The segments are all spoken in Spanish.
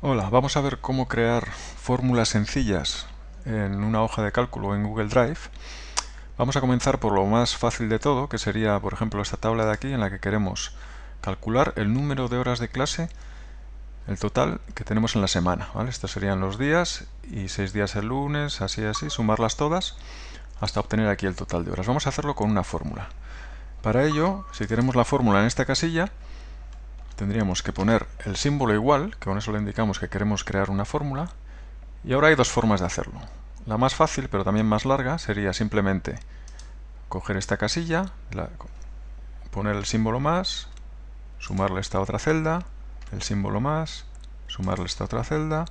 Hola, vamos a ver cómo crear fórmulas sencillas en una hoja de cálculo en Google Drive. Vamos a comenzar por lo más fácil de todo, que sería, por ejemplo, esta tabla de aquí en la que queremos calcular el número de horas de clase, el total que tenemos en la semana. ¿vale? Estos serían los días y seis días el lunes, así así, sumarlas todas hasta obtener aquí el total de horas. Vamos a hacerlo con una fórmula. Para ello, si queremos la fórmula en esta casilla, tendríamos que poner el símbolo igual, que con eso le indicamos que queremos crear una fórmula, y ahora hay dos formas de hacerlo. La más fácil, pero también más larga, sería simplemente coger esta casilla, poner el símbolo más, sumarle esta otra celda, el símbolo más, sumarle esta otra celda,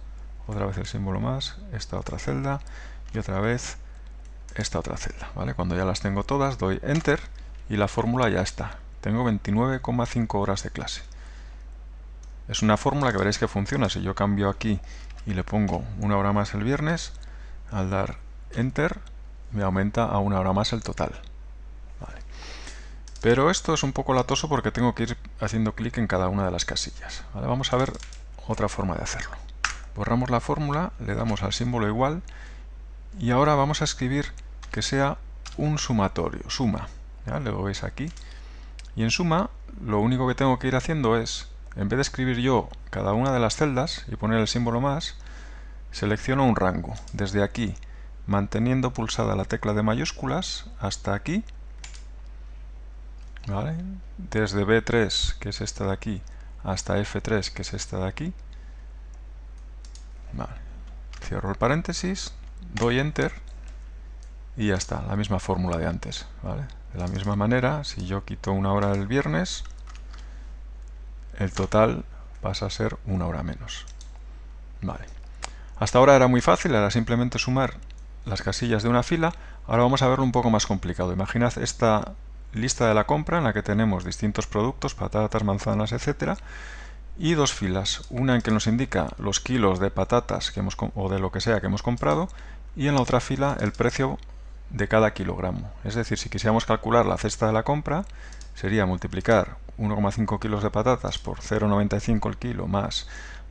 otra vez el símbolo más, esta otra celda, y otra vez esta otra celda. ¿vale? Cuando ya las tengo todas, doy Enter, y la fórmula ya está. Tengo 29,5 horas de clase. Es una fórmula que veréis que funciona. Si yo cambio aquí y le pongo una hora más el viernes, al dar Enter me aumenta a una hora más el total. Pero esto es un poco latoso porque tengo que ir haciendo clic en cada una de las casillas. Vamos a ver otra forma de hacerlo. Borramos la fórmula, le damos al símbolo igual y ahora vamos a escribir que sea un sumatorio, suma. ¿ya? Lo veis aquí. Y en suma, lo único que tengo que ir haciendo es en vez de escribir yo cada una de las celdas y poner el símbolo más, selecciono un rango. Desde aquí, manteniendo pulsada la tecla de mayúsculas, hasta aquí. Desde B3, que es esta de aquí, hasta F3, que es esta de aquí. Cierro el paréntesis, doy Enter y ya está, la misma fórmula de antes. De la misma manera, si yo quito una hora del viernes, el total pasa a ser una hora menos. Vale. Hasta ahora era muy fácil, era simplemente sumar las casillas de una fila. Ahora vamos a verlo un poco más complicado. Imaginad esta lista de la compra en la que tenemos distintos productos, patatas, manzanas, etcétera, y dos filas. Una en que nos indica los kilos de patatas que hemos, o de lo que sea que hemos comprado y en la otra fila el precio de cada kilogramo. Es decir, si quisiéramos calcular la cesta de la compra, sería multiplicar 1,5 kilos de patatas por 0,95 el kilo más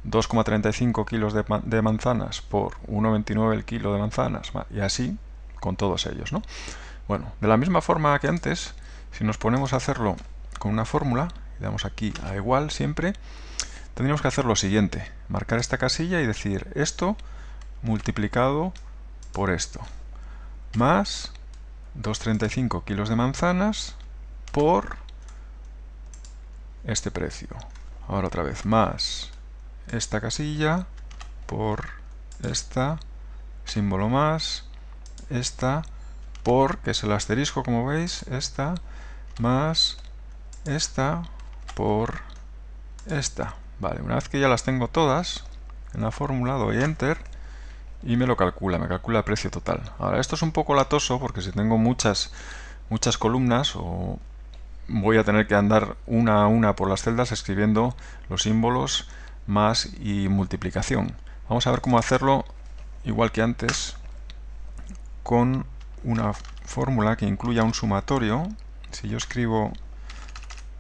2,35 kilos de, manzanas por 1,29 el kilo de manzanas y así con todos ellos. ¿no? Bueno, de la misma forma que antes, si nos ponemos a hacerlo con una fórmula, y damos aquí a igual siempre, tendríamos que hacer lo siguiente, marcar esta casilla y decir esto multiplicado por esto, más 2,35 kilos de manzanas por este precio. Ahora otra vez más esta casilla por esta, símbolo más, esta por, que es el asterisco como veis, esta más esta por esta. Vale, una vez que ya las tengo todas en la fórmula doy Enter y me lo calcula, me calcula el precio total. Ahora esto es un poco latoso porque si tengo muchas, muchas columnas o voy a tener que andar una a una por las celdas escribiendo los símbolos más y multiplicación. Vamos a ver cómo hacerlo igual que antes con una fórmula que incluya un sumatorio. Si yo escribo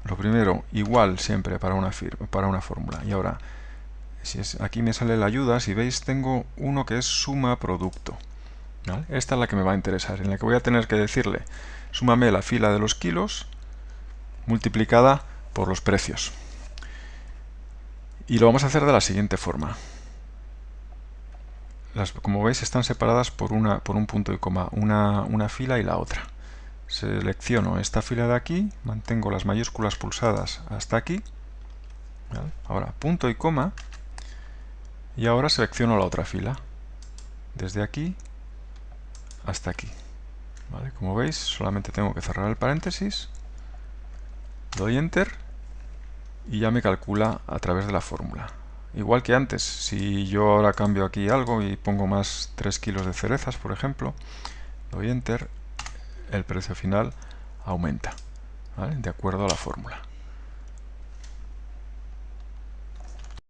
lo primero igual siempre para una, para una fórmula y ahora si es, aquí me sale la ayuda, si veis tengo uno que es suma producto. Esta es la que me va a interesar, en la que voy a tener que decirle súmame la fila de los kilos multiplicada por los precios. Y lo vamos a hacer de la siguiente forma. Las, como veis están separadas por, una, por un punto y coma, una, una fila y la otra. Selecciono esta fila de aquí, mantengo las mayúsculas pulsadas hasta aquí. Ahora punto y coma. Y ahora selecciono la otra fila. Desde aquí hasta aquí. Como veis, solamente tengo que cerrar el paréntesis doy Enter y ya me calcula a través de la fórmula. Igual que antes, si yo ahora cambio aquí algo y pongo más 3 kilos de cerezas, por ejemplo, doy Enter, el precio final aumenta, de acuerdo a la fórmula.